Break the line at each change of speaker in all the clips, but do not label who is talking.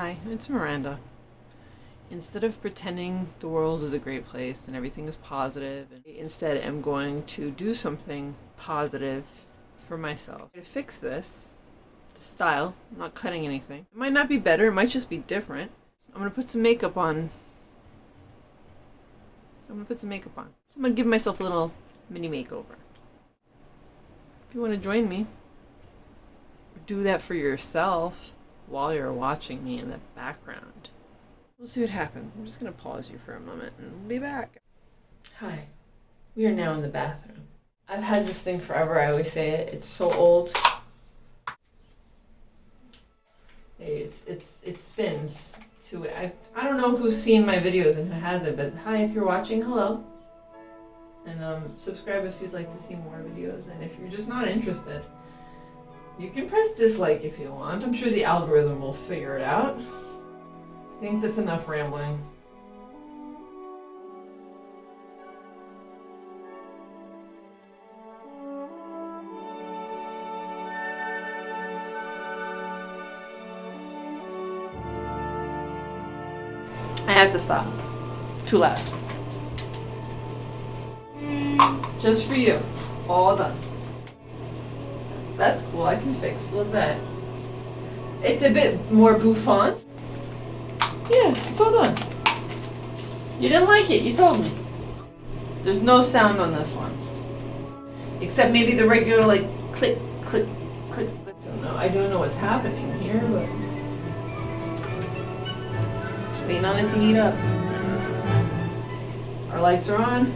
Hi, it's Miranda. Instead of pretending the world is a great place and everything is positive, instead I'm going to do something positive for myself. To fix this, style, I'm not cutting anything. It might not be better, it might just be different. I'm gonna put some makeup on. I'm gonna put some makeup on. So I'm gonna give myself a little mini makeover. If you want to join me, do that for yourself while you're watching me in the background. We'll see what happens. I'm just going to pause you for a moment and we'll be back. Hi. We are now in the bathroom. I've had this thing forever. I always say it. It's so old. It's, it's, it spins to it. I, I don't know who's seen my videos and who hasn't, but hi, if you're watching, hello. And um, subscribe if you'd like to see more videos. And if you're just not interested, you can press dislike if you want. I'm sure the algorithm will figure it out. I think that's enough rambling. I have to stop. Too loud. Just for you. All done. That's, that's cool. I can fix. Look that. It's a bit more bouffant. Yeah, it's all done. You didn't like it. You told me. There's no sound on this one. Except maybe the regular, like, click, click, click. I don't know. I don't know what's happening here, but... Just waiting on it to heat up. Our lights are on.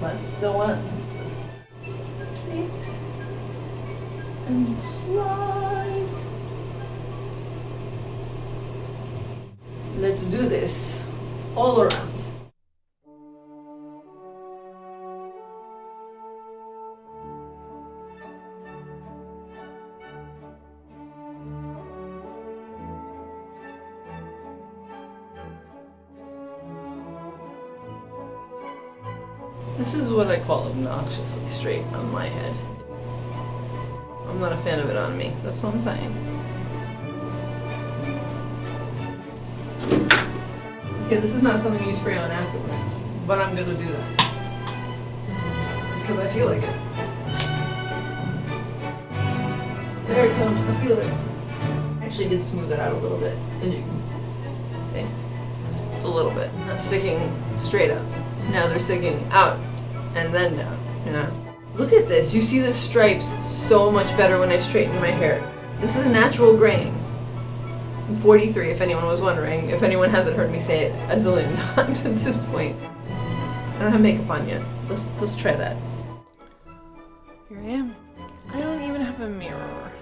Let's the lenses. And slide. Let's do this all around. This is what I call obnoxiously straight on my head. I'm not a fan of it on me. That's what I'm saying. Okay, this is not something you spray on afterwards, but I'm gonna do that. Because I feel like it. There it comes, I feel it. I actually did smooth it out a little bit. As you see. Just a little bit. Not sticking straight up. Now they're sticking out and then down, you know? Look at this. You see the stripes so much better when I straighten my hair. This is natural grain. I'm 43, if anyone was wondering. If anyone hasn't heard me say it a zillion times at this point. I don't have makeup on yet. Let's, let's try that. Here I am. I don't even have a mirror.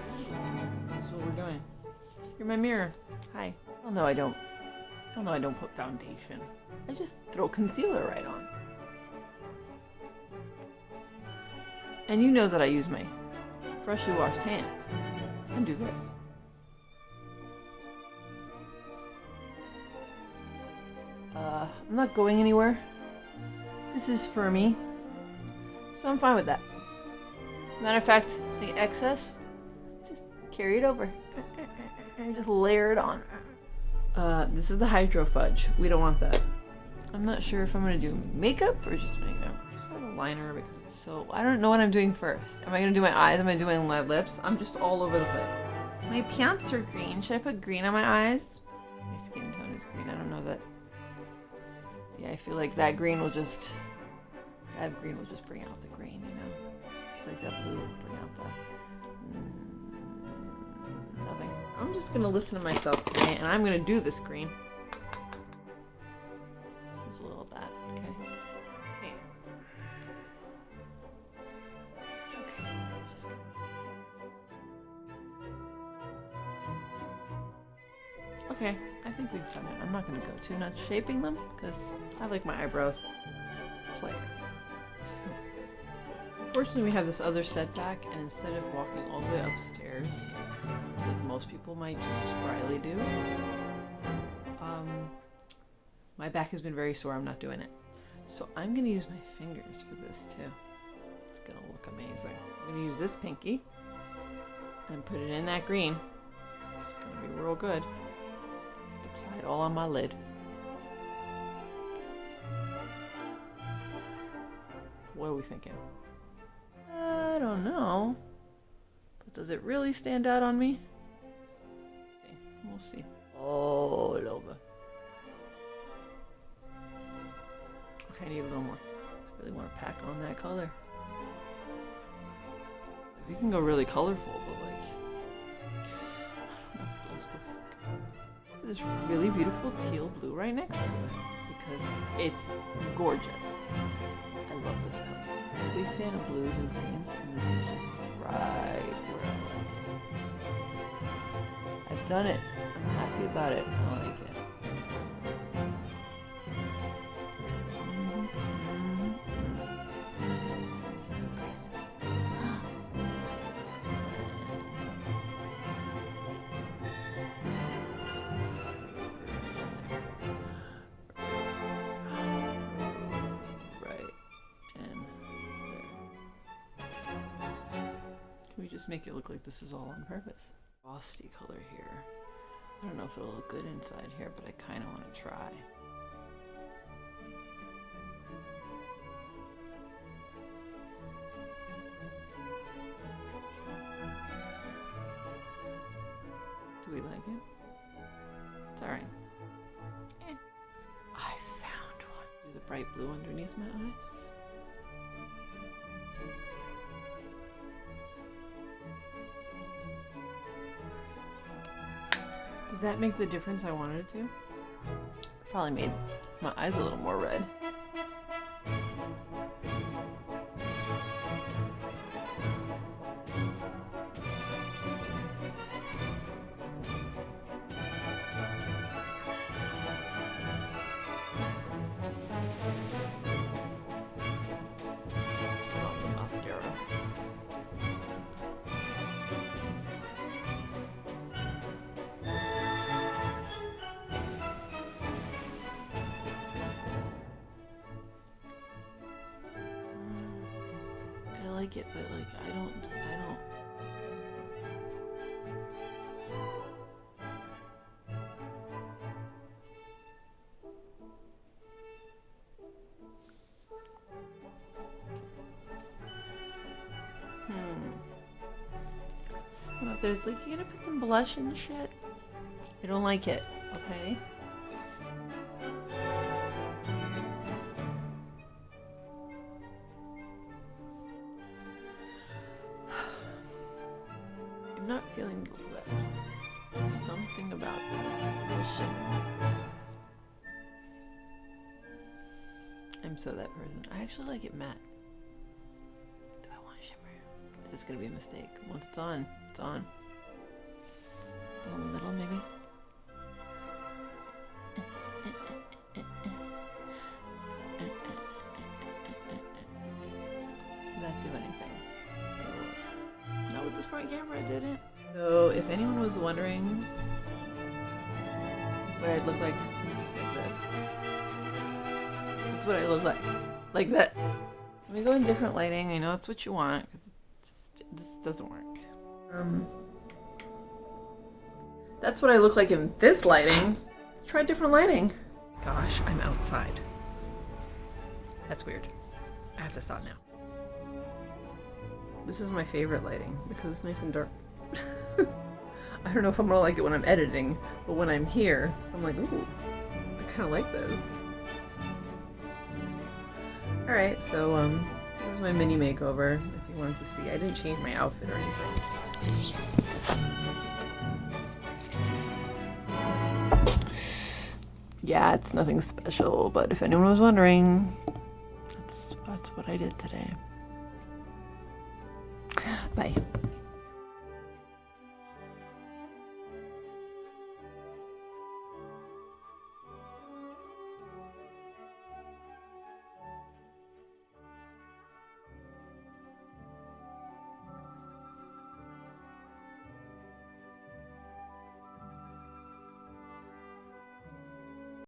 This is what we're doing. You're my mirror. Hi. Oh no, I don't. Oh no, I don't put foundation. I just throw concealer right on. And you know that I use my freshly washed hands and do this. Uh, I'm not going anywhere. This is for me. So I'm fine with that. As a matter of fact, the excess, just carry it over. And just layer it on. Uh, this is the Hydro Fudge. We don't want that. I'm not sure if I'm gonna do makeup or just makeup. Liner because it's so... I don't know what I'm doing first. Am I gonna do my eyes? Am I doing my lips? I'm just all over the place. My pants are green. Should I put green on my eyes? My skin tone is green. I don't know that... Yeah, I feel like that green will just... That green will just bring out the green, you know? Like that blue will bring out the... Mm, nothing. I'm just gonna listen to myself today and I'm gonna do this green. Gonna go too nuts shaping them because I like my eyebrows player. Unfortunately, we have this other setback, and instead of walking all the way upstairs, like most people might just spryly do, um, my back has been very sore. I'm not doing it. So I'm gonna use my fingers for this too. It's gonna look amazing. I'm gonna use this pinky and put it in that green. It's gonna be real good. It all on my lid. What are we thinking? I don't know. But does it really stand out on me? We'll see. All over. Okay, I need a little more. I really want to pack on that color. We can go really colorful, but This really beautiful teal blue right next to it because it's gorgeous. I love this color. I'm a big fan of blues and greens, and this is just right where I like it. I've done it. I'm happy about it. Just make it look like this is all on purpose? Frosty color here. I don't know if it'll look good inside here, but I kind of want to try. Do we like it? It's alright. Eh. I found one. Do the bright blue underneath my eyes. Did that make the difference I wanted it to? Probably made my eyes a little more red. Like it, but like I don't, I don't. Hmm. What if there's like you gonna put some blush the shit? I don't like it. Okay. Not feeling the lips. Something about. The shimmer. I'm so that person. I actually like it matte. Do I want shimmer? Is this gonna be a mistake? Once it's on, it's on. A little maybe. Camera, didn't. So, if anyone was wondering what I'd look like like this, that's what I look like. Like that. Let me go in different lighting. I know that's what you want, because this doesn't work. Um, that's what I look like in this lighting. Try different lighting. Gosh, I'm outside. That's weird. I have to stop now. This is my favorite lighting because it's nice and dark. I don't know if I'm gonna like it when I'm editing, but when I'm here, I'm like, ooh, I kind of like this. All right, so um, here's my mini makeover. If you wanted to see, I didn't change my outfit or anything. Yeah, it's nothing special, but if anyone was wondering, that's that's what I did today. Bye.